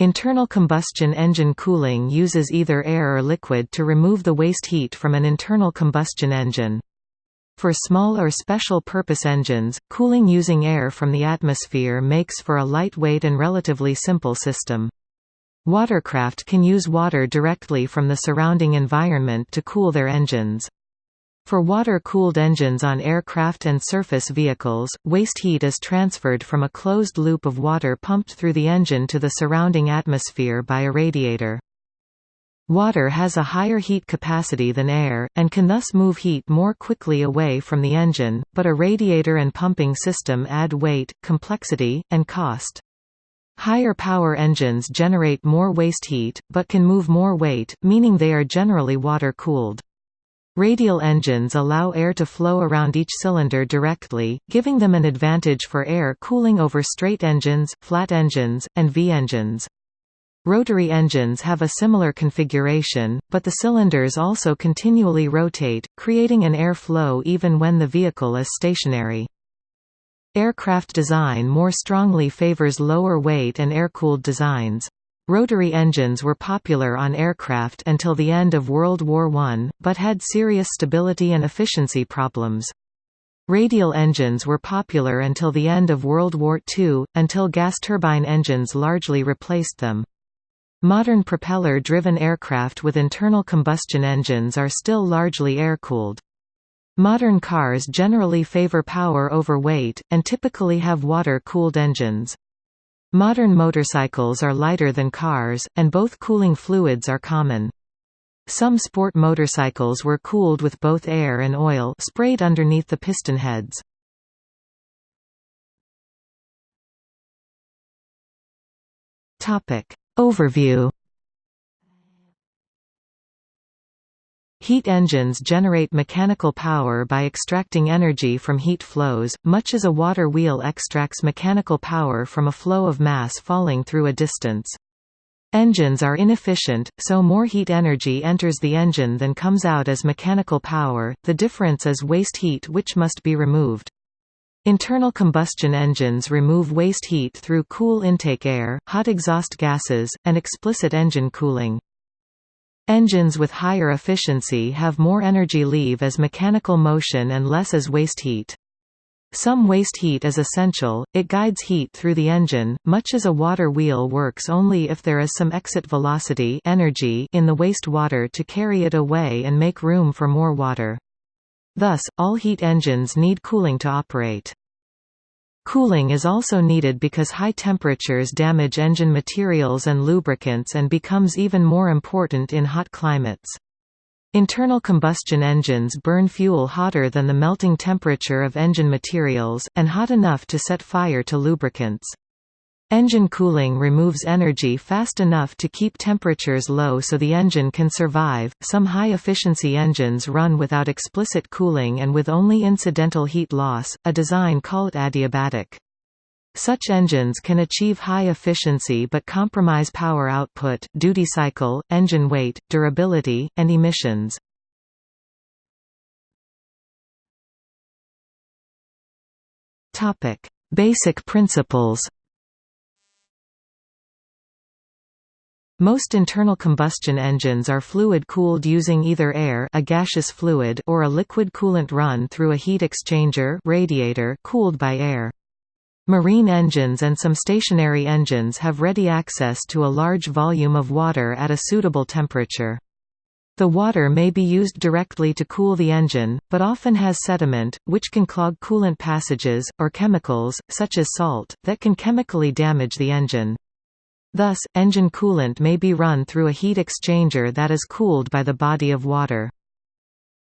Internal combustion engine cooling uses either air or liquid to remove the waste heat from an internal combustion engine. For small or special purpose engines, cooling using air from the atmosphere makes for a lightweight and relatively simple system. Watercraft can use water directly from the surrounding environment to cool their engines. For water-cooled engines on aircraft and surface vehicles, waste heat is transferred from a closed loop of water pumped through the engine to the surrounding atmosphere by a radiator. Water has a higher heat capacity than air, and can thus move heat more quickly away from the engine, but a radiator and pumping system add weight, complexity, and cost. Higher power engines generate more waste heat, but can move more weight, meaning they are generally water-cooled. Radial engines allow air to flow around each cylinder directly, giving them an advantage for air cooling over straight engines, flat engines, and V-engines. Rotary engines have a similar configuration, but the cylinders also continually rotate, creating an air flow even when the vehicle is stationary. Aircraft design more strongly favors lower weight and air-cooled designs. Rotary engines were popular on aircraft until the end of World War I, but had serious stability and efficiency problems. Radial engines were popular until the end of World War II, until gas turbine engines largely replaced them. Modern propeller-driven aircraft with internal combustion engines are still largely air-cooled. Modern cars generally favor power over weight, and typically have water-cooled engines. Modern motorcycles are lighter than cars, and both cooling fluids are common. Some sport motorcycles were cooled with both air and oil sprayed underneath the piston heads. Overview Heat engines generate mechanical power by extracting energy from heat flows, much as a water wheel extracts mechanical power from a flow of mass falling through a distance. Engines are inefficient, so more heat energy enters the engine than comes out as mechanical power, the difference is waste heat which must be removed. Internal combustion engines remove waste heat through cool intake air, hot exhaust gases, and explicit engine cooling. Engines with higher efficiency have more energy leave as mechanical motion and less as waste heat. Some waste heat is essential, it guides heat through the engine, much as a water wheel works only if there is some exit velocity energy in the waste water to carry it away and make room for more water. Thus, all heat engines need cooling to operate. Cooling is also needed because high temperatures damage engine materials and lubricants and becomes even more important in hot climates. Internal combustion engines burn fuel hotter than the melting temperature of engine materials, and hot enough to set fire to lubricants. Engine cooling removes energy fast enough to keep temperatures low so the engine can survive. Some high efficiency engines run without explicit cooling and with only incidental heat loss, a design called adiabatic. Such engines can achieve high efficiency but compromise power output, duty cycle, engine weight, durability, and emissions. Topic: Basic principles. Most internal combustion engines are fluid-cooled using either air a gaseous fluid or a liquid coolant run through a heat exchanger radiator cooled by air. Marine engines and some stationary engines have ready access to a large volume of water at a suitable temperature. The water may be used directly to cool the engine, but often has sediment, which can clog coolant passages, or chemicals, such as salt, that can chemically damage the engine. Thus, engine coolant may be run through a heat exchanger that is cooled by the body of water.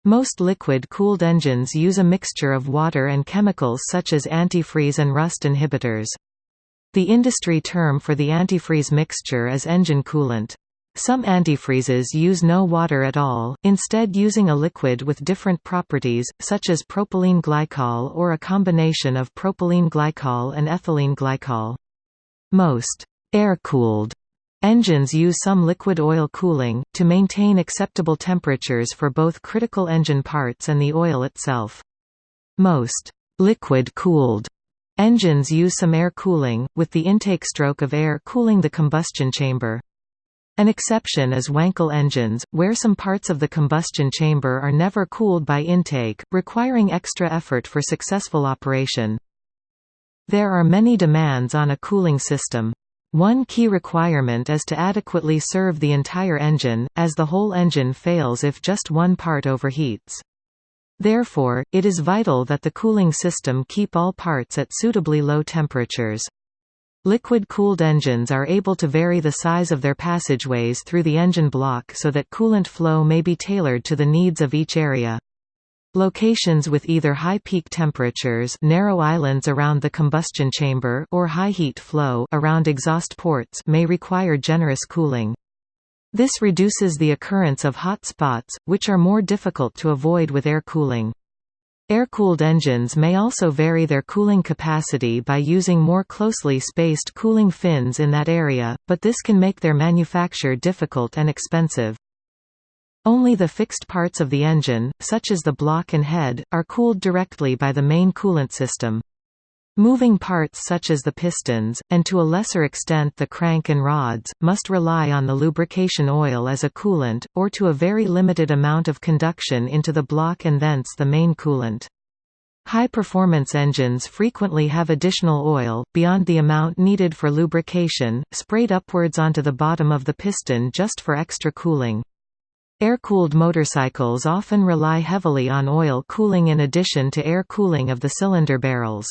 Most liquid-cooled engines use a mixture of water and chemicals such as antifreeze and rust inhibitors. The industry term for the antifreeze mixture is engine coolant. Some antifreezes use no water at all, instead using a liquid with different properties, such as propylene glycol or a combination of propylene glycol and ethylene glycol. Most Air-cooled engines use some liquid oil cooling, to maintain acceptable temperatures for both critical engine parts and the oil itself. Most liquid-cooled Engines use some air cooling, with the intake stroke of air cooling the combustion chamber. An exception is Wankel engines, where some parts of the combustion chamber are never cooled by intake, requiring extra effort for successful operation. There are many demands on a cooling system. One key requirement is to adequately serve the entire engine, as the whole engine fails if just one part overheats. Therefore, it is vital that the cooling system keep all parts at suitably low temperatures. Liquid-cooled engines are able to vary the size of their passageways through the engine block so that coolant flow may be tailored to the needs of each area. Locations with either high peak temperatures narrow islands around the combustion chamber or high heat flow around exhaust ports may require generous cooling. This reduces the occurrence of hot spots, which are more difficult to avoid with air cooling. Air-cooled engines may also vary their cooling capacity by using more closely spaced cooling fins in that area, but this can make their manufacture difficult and expensive. Only the fixed parts of the engine, such as the block and head, are cooled directly by the main coolant system. Moving parts such as the pistons, and to a lesser extent the crank and rods, must rely on the lubrication oil as a coolant, or to a very limited amount of conduction into the block and thence the main coolant. High-performance engines frequently have additional oil, beyond the amount needed for lubrication, sprayed upwards onto the bottom of the piston just for extra cooling. Air-cooled motorcycles often rely heavily on oil cooling in addition to air cooling of the cylinder barrels.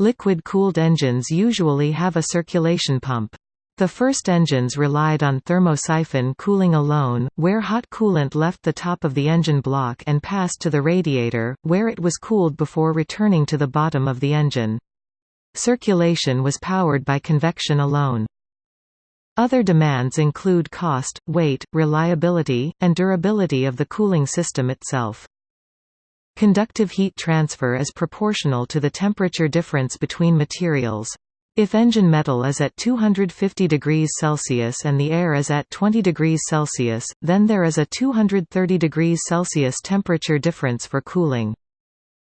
Liquid-cooled engines usually have a circulation pump. The first engines relied on thermosiphon cooling alone, where hot coolant left the top of the engine block and passed to the radiator, where it was cooled before returning to the bottom of the engine. Circulation was powered by convection alone. Other demands include cost, weight, reliability, and durability of the cooling system itself. Conductive heat transfer is proportional to the temperature difference between materials. If engine metal is at 250 degrees Celsius and the air is at 20 degrees Celsius, then there is a 230 degrees Celsius temperature difference for cooling.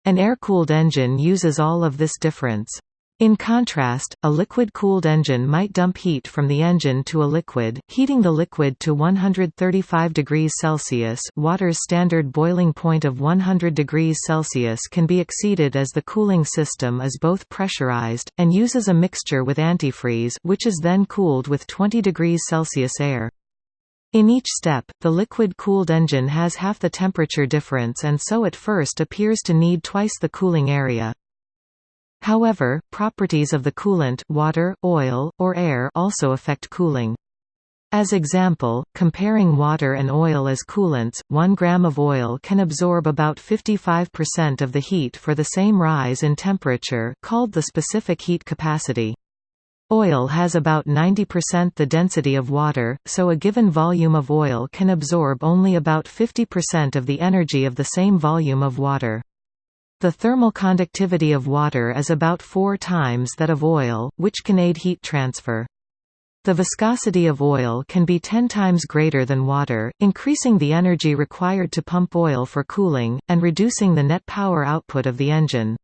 An air-cooled engine uses all of this difference. In contrast, a liquid-cooled engine might dump heat from the engine to a liquid, heating the liquid to 135 degrees Celsius water's standard boiling point of 100 degrees Celsius can be exceeded as the cooling system is both pressurized, and uses a mixture with antifreeze which is then cooled with 20 degrees Celsius air. In each step, the liquid-cooled engine has half the temperature difference and so at first appears to need twice the cooling area. However, properties of the coolant water, oil, or air also affect cooling. As example, comparing water and oil as coolants, 1 gram of oil can absorb about 55% of the heat for the same rise in temperature called the specific heat capacity. Oil has about 90% the density of water, so a given volume of oil can absorb only about 50% of the energy of the same volume of water. The thermal conductivity of water is about four times that of oil, which can aid heat transfer. The viscosity of oil can be 10 times greater than water, increasing the energy required to pump oil for cooling, and reducing the net power output of the engine.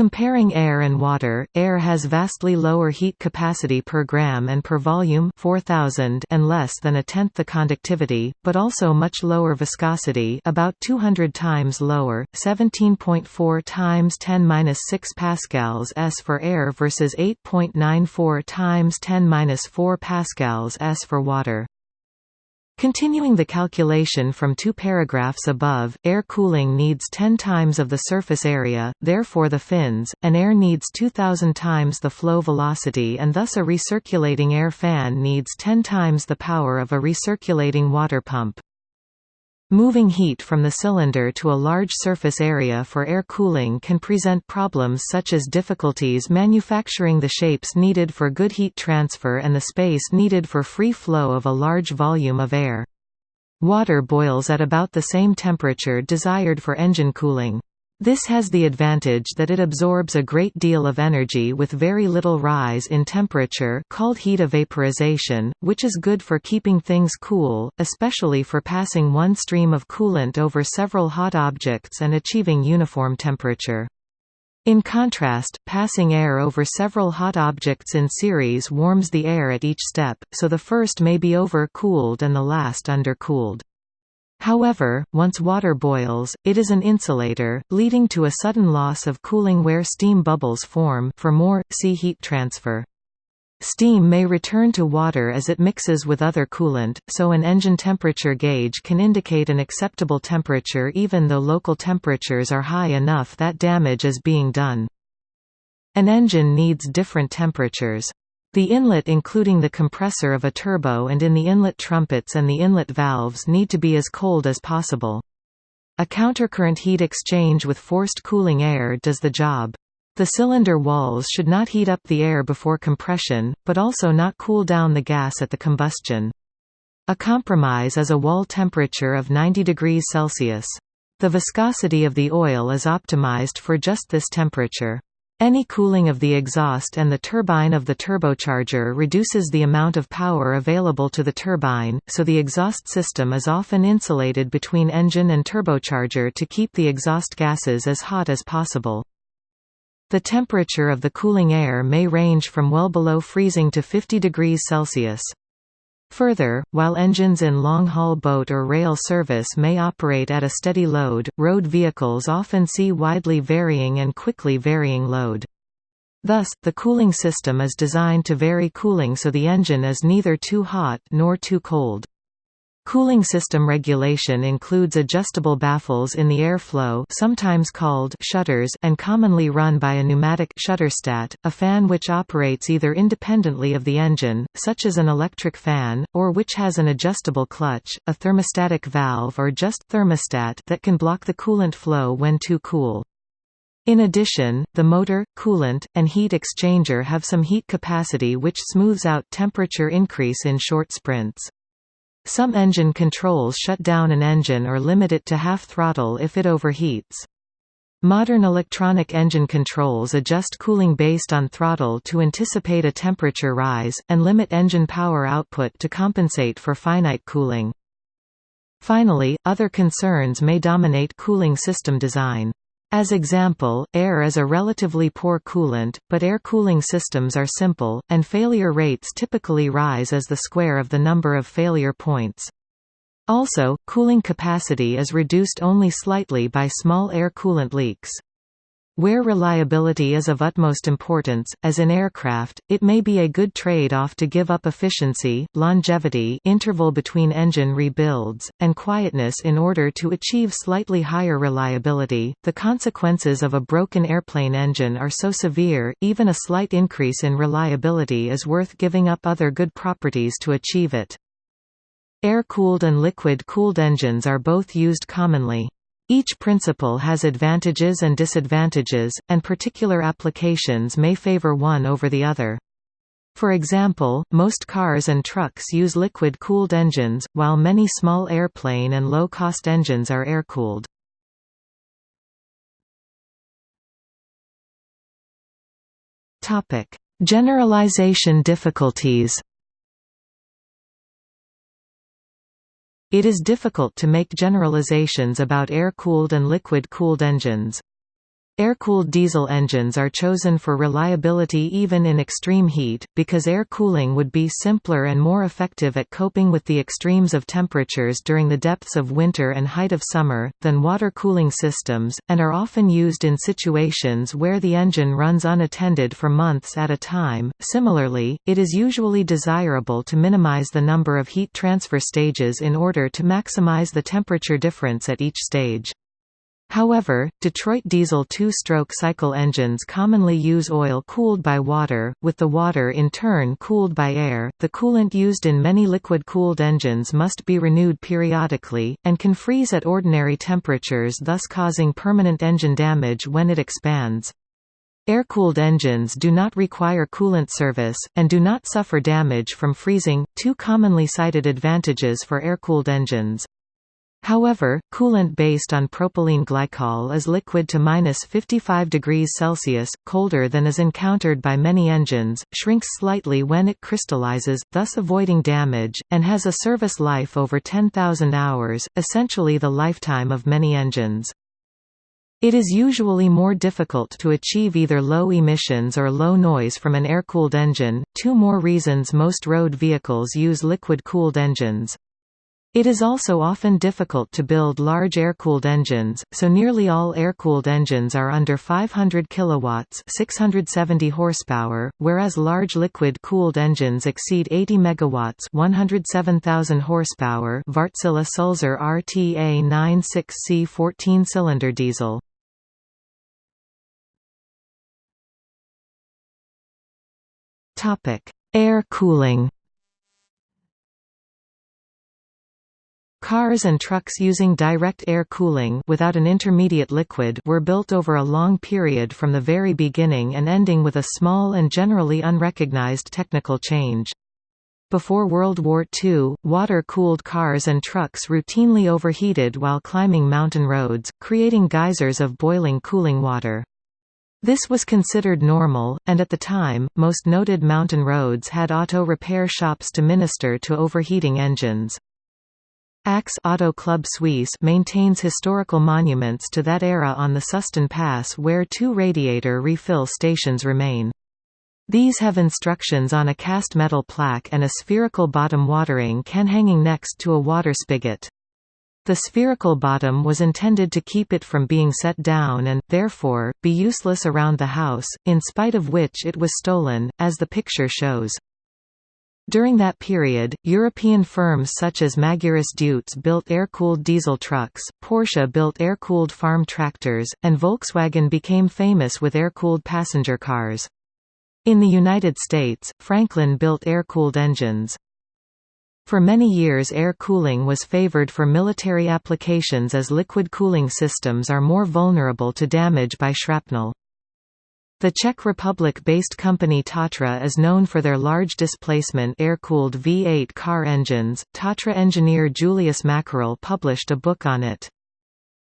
Comparing air and water, air has vastly lower heat capacity per gram and per volume 4000 and less than a tenth the conductivity, but also much lower viscosity about 200 times lower, 17.4 times 10 6 pascals s for air versus 8.94 times 10 4 pascals s for water. Continuing the calculation from two paragraphs above, air cooling needs 10 times of the surface area, therefore the fins, and air needs 2000 times the flow velocity and thus a recirculating air fan needs 10 times the power of a recirculating water pump. Moving heat from the cylinder to a large surface area for air cooling can present problems such as difficulties manufacturing the shapes needed for good heat transfer and the space needed for free flow of a large volume of air. Water boils at about the same temperature desired for engine cooling. This has the advantage that it absorbs a great deal of energy with very little rise in temperature called heat evaporization, which is good for keeping things cool, especially for passing one stream of coolant over several hot objects and achieving uniform temperature. In contrast, passing air over several hot objects in series warms the air at each step, so the first may be over-cooled and the last undercooled. However, once water boils, it is an insulator, leading to a sudden loss of cooling where steam bubbles form for more, see heat transfer. Steam may return to water as it mixes with other coolant, so an engine temperature gauge can indicate an acceptable temperature even though local temperatures are high enough that damage is being done. An engine needs different temperatures. The inlet including the compressor of a turbo and in the inlet trumpets and the inlet valves need to be as cold as possible. A countercurrent heat exchange with forced cooling air does the job. The cylinder walls should not heat up the air before compression, but also not cool down the gas at the combustion. A compromise is a wall temperature of 90 degrees Celsius. The viscosity of the oil is optimized for just this temperature. Any cooling of the exhaust and the turbine of the turbocharger reduces the amount of power available to the turbine, so the exhaust system is often insulated between engine and turbocharger to keep the exhaust gases as hot as possible. The temperature of the cooling air may range from well below freezing to 50 degrees Celsius. Further, while engines in long-haul boat or rail service may operate at a steady load, road vehicles often see widely varying and quickly varying load. Thus, the cooling system is designed to vary cooling so the engine is neither too hot nor too cold. Cooling system regulation includes adjustable baffles in the airflow sometimes called shutters and commonly run by a pneumatic shutterstat, a fan which operates either independently of the engine, such as an electric fan, or which has an adjustable clutch, a thermostatic valve or just thermostat that can block the coolant flow when too cool. In addition, the motor, coolant, and heat exchanger have some heat capacity which smooths out temperature increase in short sprints. Some engine controls shut down an engine or limit it to half throttle if it overheats. Modern electronic engine controls adjust cooling based on throttle to anticipate a temperature rise, and limit engine power output to compensate for finite cooling. Finally, other concerns may dominate cooling system design. As example, air is a relatively poor coolant, but air cooling systems are simple, and failure rates typically rise as the square of the number of failure points. Also, cooling capacity is reduced only slightly by small air coolant leaks. Where reliability is of utmost importance, as in aircraft, it may be a good trade-off to give up efficiency, longevity interval between engine rebuilds, and quietness in order to achieve slightly higher reliability. The consequences of a broken airplane engine are so severe, even a slight increase in reliability is worth giving up other good properties to achieve it. Air-cooled and liquid-cooled engines are both used commonly. Each principle has advantages and disadvantages, and particular applications may favor one over the other. For example, most cars and trucks use liquid-cooled engines, while many small airplane and low-cost engines are air-cooled. Generalization difficulties It is difficult to make generalizations about air-cooled and liquid-cooled engines. Air-cooled diesel engines are chosen for reliability even in extreme heat, because air cooling would be simpler and more effective at coping with the extremes of temperatures during the depths of winter and height of summer, than water cooling systems, and are often used in situations where the engine runs unattended for months at a time. Similarly, it is usually desirable to minimize the number of heat transfer stages in order to maximize the temperature difference at each stage. However, Detroit diesel two-stroke cycle engines commonly use oil cooled by water, with the water in turn cooled by air. The coolant used in many liquid-cooled engines must be renewed periodically, and can freeze at ordinary temperatures thus causing permanent engine damage when it expands. Air-cooled engines do not require coolant service, and do not suffer damage from freezing, two commonly cited advantages for air-cooled engines. However, coolant based on propylene glycol is liquid to minus 55 degrees Celsius, colder than is encountered by many engines, shrinks slightly when it crystallizes, thus avoiding damage, and has a service life over 10,000 hours, essentially the lifetime of many engines. It is usually more difficult to achieve either low emissions or low noise from an air-cooled engine, two more reasons most road vehicles use liquid-cooled engines. It is also often difficult to build large air-cooled engines, so nearly all air-cooled engines are under 500 kilowatts, 670 horsepower, whereas large liquid-cooled engines exceed 80 megawatts, 107,000 horsepower. Wärtsilä Sulzer RTA 96C 14-cylinder diesel. Topic: Air cooling. Cars and trucks using direct air cooling without an intermediate liquid were built over a long period from the very beginning and ending with a small and generally unrecognized technical change. Before World War II, water-cooled cars and trucks routinely overheated while climbing mountain roads, creating geysers of boiling cooling water. This was considered normal, and at the time, most noted mountain roads had auto repair shops to minister to overheating engines. Axe Auto Club Suisse maintains historical monuments to that era on the Susten Pass where two radiator refill stations remain. These have instructions on a cast metal plaque and a spherical bottom watering can hanging next to a water spigot. The spherical bottom was intended to keep it from being set down and, therefore, be useless around the house, in spite of which it was stolen, as the picture shows. During that period, European firms such as Magirus Deutz built air-cooled diesel trucks, Porsche built air-cooled farm tractors, and Volkswagen became famous with air-cooled passenger cars. In the United States, Franklin built air-cooled engines. For many years air cooling was favored for military applications as liquid cooling systems are more vulnerable to damage by shrapnel. The Czech Republic-based company Tatra is known for their large displacement air-cooled V8 car engines. Tatra engineer Julius Mackerle published a book on it.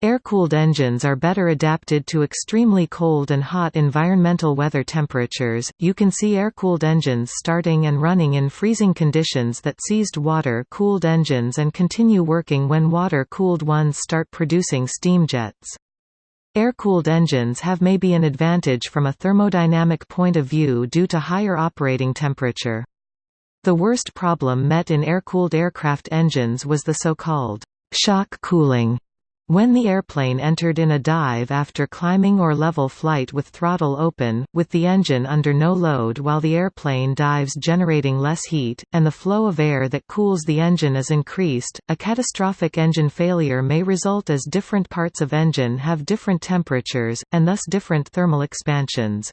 Air-cooled engines are better adapted to extremely cold and hot environmental weather temperatures. You can see air-cooled engines starting and running in freezing conditions that seized water-cooled engines and continue working when water-cooled ones start producing steam jets. Air-cooled engines have maybe an advantage from a thermodynamic point of view due to higher operating temperature. The worst problem met in air-cooled aircraft engines was the so-called shock cooling when the airplane entered in a dive after climbing or level flight with throttle open, with the engine under no load while the airplane dives generating less heat, and the flow of air that cools the engine is increased, a catastrophic engine failure may result as different parts of engine have different temperatures, and thus different thermal expansions.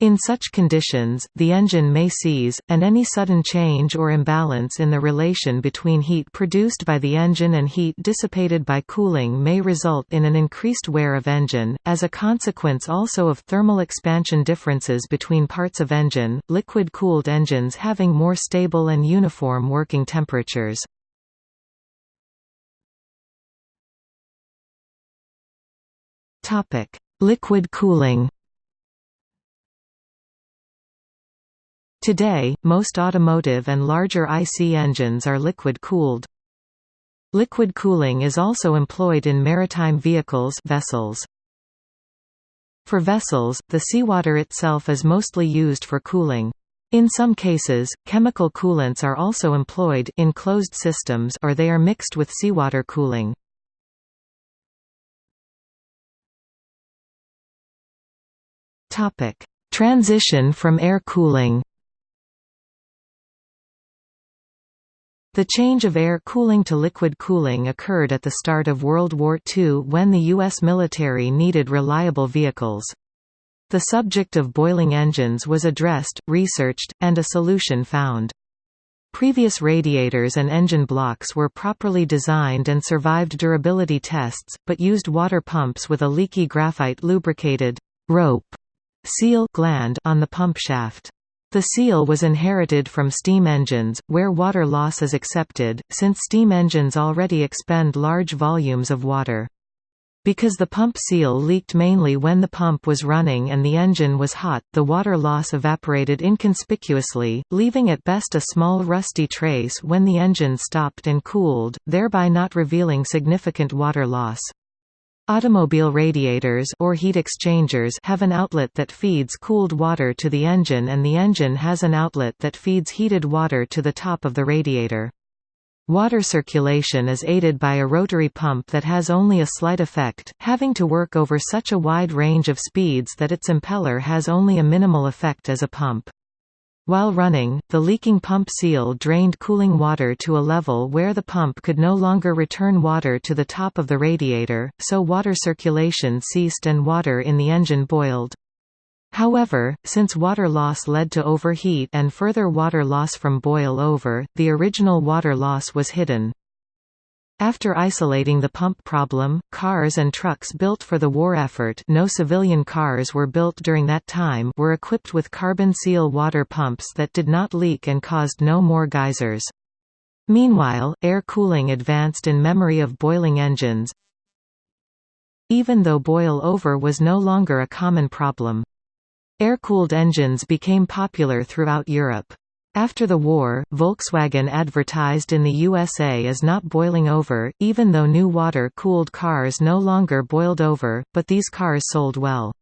In such conditions, the engine may seize, and any sudden change or imbalance in the relation between heat produced by the engine and heat dissipated by cooling may result in an increased wear of engine, as a consequence also of thermal expansion differences between parts of engine, liquid-cooled engines having more stable and uniform working temperatures. Liquid cooling Today, most automotive and larger IC engines are liquid-cooled. Liquid cooling is also employed in maritime vehicles vessels. For vessels, the seawater itself is mostly used for cooling. In some cases, chemical coolants are also employed in closed systems or they are mixed with seawater cooling. Transition from air cooling The change of air cooling to liquid cooling occurred at the start of World War II when the U.S. military needed reliable vehicles. The subject of boiling engines was addressed, researched, and a solution found. Previous radiators and engine blocks were properly designed and survived durability tests, but used water pumps with a leaky graphite lubricated rope seal gland on the pump shaft. The seal was inherited from steam engines, where water loss is accepted, since steam engines already expend large volumes of water. Because the pump seal leaked mainly when the pump was running and the engine was hot, the water loss evaporated inconspicuously, leaving at best a small rusty trace when the engine stopped and cooled, thereby not revealing significant water loss. Automobile radiators or heat exchangers have an outlet that feeds cooled water to the engine and the engine has an outlet that feeds heated water to the top of the radiator. Water circulation is aided by a rotary pump that has only a slight effect, having to work over such a wide range of speeds that its impeller has only a minimal effect as a pump. While running, the leaking pump seal drained cooling water to a level where the pump could no longer return water to the top of the radiator, so water circulation ceased and water in the engine boiled. However, since water loss led to overheat and further water loss from boil over, the original water loss was hidden. After isolating the pump problem, cars and trucks built for the war effort no civilian cars were built during that time were equipped with carbon seal water pumps that did not leak and caused no more geysers. Meanwhile, air cooling advanced in memory of boiling engines, even though boil over was no longer a common problem. Air-cooled engines became popular throughout Europe. After the war, Volkswagen advertised in the USA as not boiling over, even though new water-cooled cars no longer boiled over, but these cars sold well.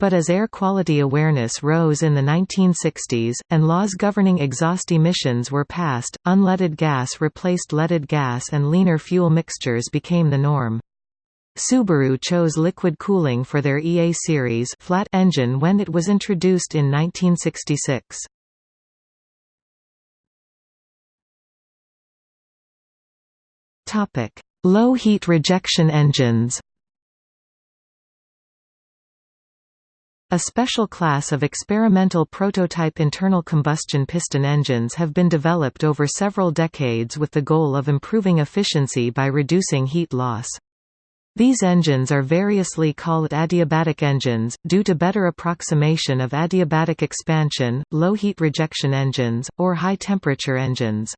But as air quality awareness rose in the 1960s, and laws governing exhaust emissions were passed, unleaded gas replaced leaded gas and leaner fuel mixtures became the norm. Subaru chose liquid cooling for their EA series flat engine when it was introduced in 1966. Topic: Low heat rejection engines. A special class of experimental prototype internal combustion piston engines have been developed over several decades with the goal of improving efficiency by reducing heat loss. These engines are variously called adiabatic engines, due to better approximation of adiabatic expansion, low heat rejection engines, or high temperature engines.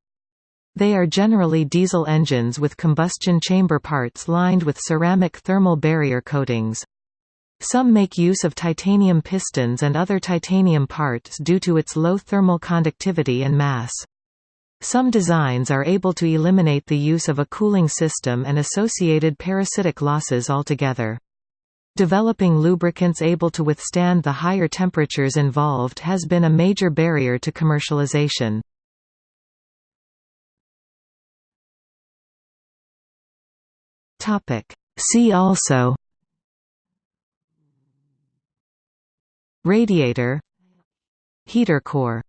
They are generally diesel engines with combustion chamber parts lined with ceramic thermal barrier coatings. Some make use of titanium pistons and other titanium parts due to its low thermal conductivity and mass. Some designs are able to eliminate the use of a cooling system and associated parasitic losses altogether. Developing lubricants able to withstand the higher temperatures involved has been a major barrier to commercialization. Topic. See also Radiator Heater core